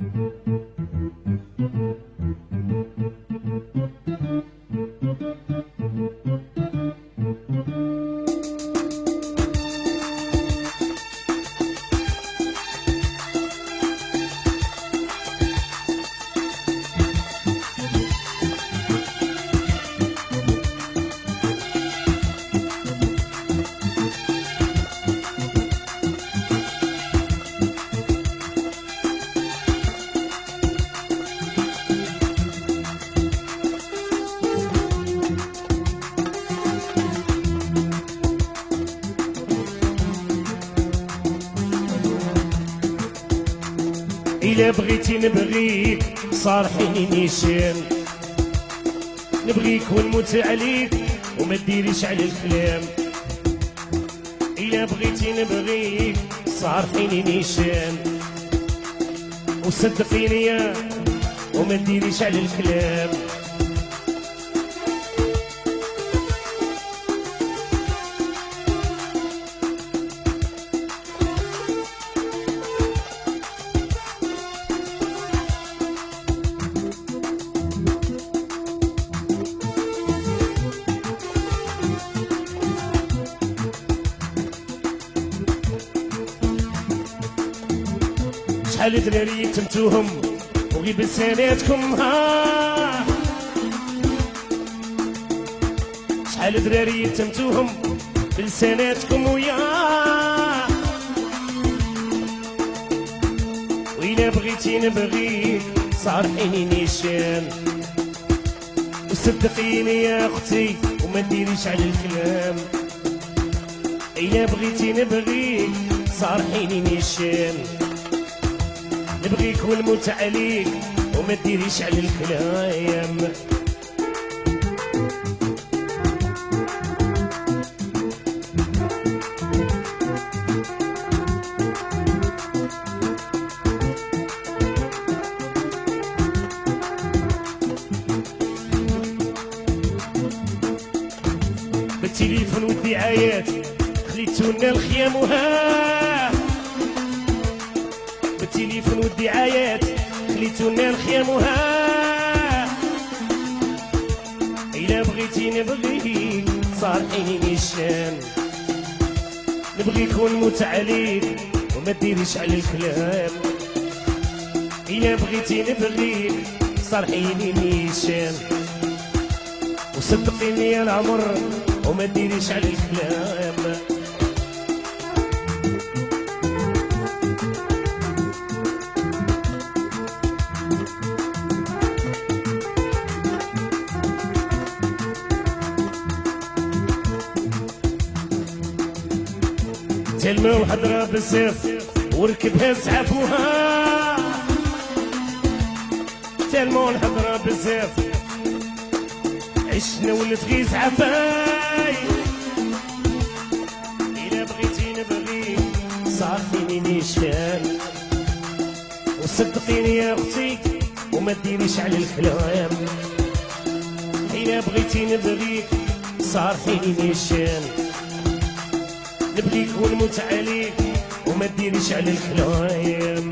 Mm-hmm. إلا بغيتي نبغيك صارحيني نيشان. نبغيك ونموت عليك وما ديريش على الكلام. إلا بغيتي نبغيك صارحيني نيشان. وصدقيني وما ديريش على الكلام. شحال دراري تمتوهم؟ وغير بلساناتكم ها. شحال دراري تمتوهم؟ بلساناتكم ويا. وإلا بغيتي نبغيك صارحيني نيشان. وصدقيني يا أختي وما ديريش على الكلام. إلا بغيتي نبغيك صارحيني نيشان. نبغيك ونموت عليك وما ديريش على الكلام بالتليفون والدعايات خليتونا الخيام وها. بالتليفون والدعايات خليتونا الخيام وها إلا بغيتي نبغيك صارحيني نيشان نبغيك ونموت عليك وما ديريش على الكلام. إلا بغيتي نبغيك صارحيني نيشان وصدقيني يا العمر وما ديريش على الكلام. تلمى وحضرة بالسيف وركبها زعفوها تلمى والحضرة بالسيف. عشنا ولت غي زعفاي إلا بغيتي نبغيك صافيني نيشان وصدقيني يا أختي وما ديريش على الكلام. إلا بغيتي نبغيك صارحيني نيشان نبغيك ونموت عليك وما ديريش على الكلام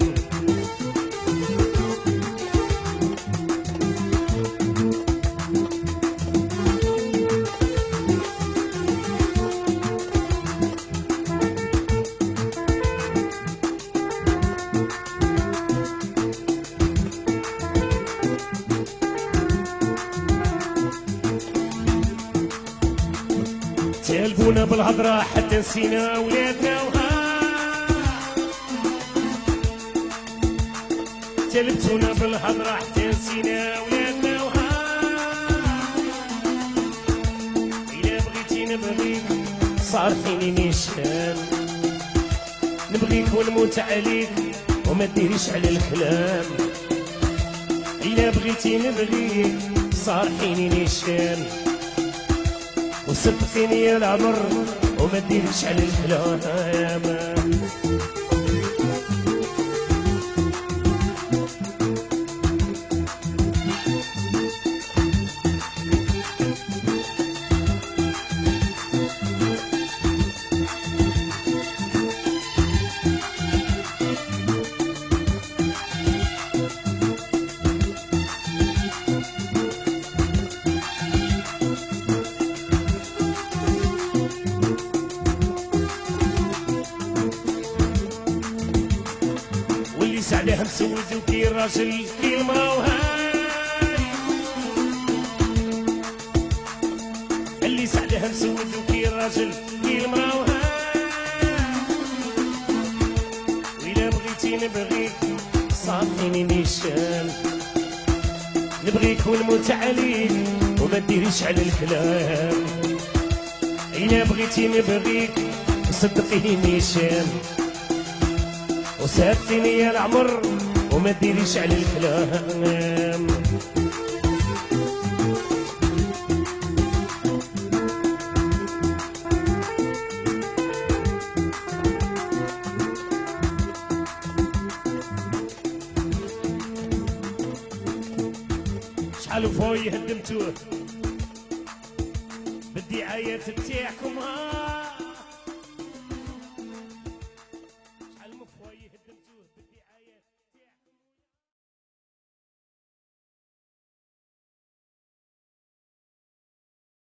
تلبونا بالهضرة حتى نسينا ولادنا وها. تلبتونا بالهضرة حتى نسينا ولادنا إلا بغيتي نبغيك صارحيني نيشان نبغيك ونموت عليك وما ديريش على الكلام إلا بغيتي نبغيك صارحيني نيشان وصدقيني يا العمر وما ديريش على الكلام اللي سعدها مسود وكي الراجل كي المرا وهاي اللي سعدها مسود وكي الراجل كي المرا وهاي وإلا بغيتي نبغيك صافيني نيشان. نبغيك ونموت عليك وما ديريش على الكلام. إلا بغيتي نبغيك صدقيني نيشان. وساتني يا العمر وما ديريش على الكلام. شحال فوي هدمتوه؟ بالدعايات بتاعكم ها؟